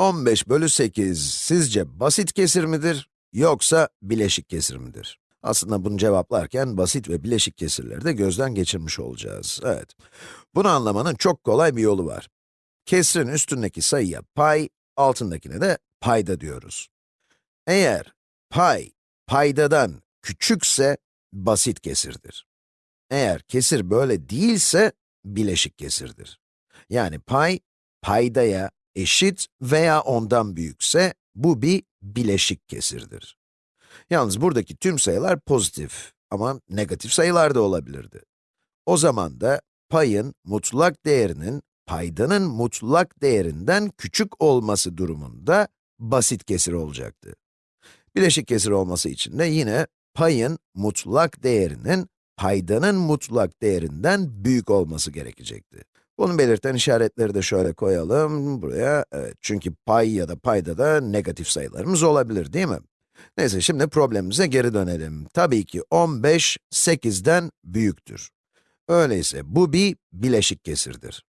15 bölü 8 sizce basit kesir midir, yoksa bileşik kesir midir? Aslında bunu cevaplarken basit ve bileşik kesirleri de gözden geçirmiş olacağız. Evet. Bunu anlamanın çok kolay bir yolu var. Kesrin üstündeki sayıya pay, altındakine de payda diyoruz. Eğer pay, paydadan küçükse basit kesirdir. Eğer kesir böyle değilse bileşik kesirdir. Yani pay, paydaya eşit veya ondan büyükse bu bir bileşik kesirdir. Yalnız buradaki tüm sayılar pozitif ama negatif sayılar da olabilirdi. O zaman da payın mutlak değerinin paydanın mutlak değerinden küçük olması durumunda basit kesir olacaktı. Bileşik kesir olması için de yine payın mutlak değerinin paydanın mutlak değerinden büyük olması gerekecekti. Bunu belirten işaretleri de şöyle koyalım buraya. Evet, çünkü pay ya da payda da negatif sayılarımız olabilir değil mi? Neyse şimdi problemimize geri dönelim. Tabii ki 15, 8'den büyüktür. Öyleyse bu bir bileşik kesirdir.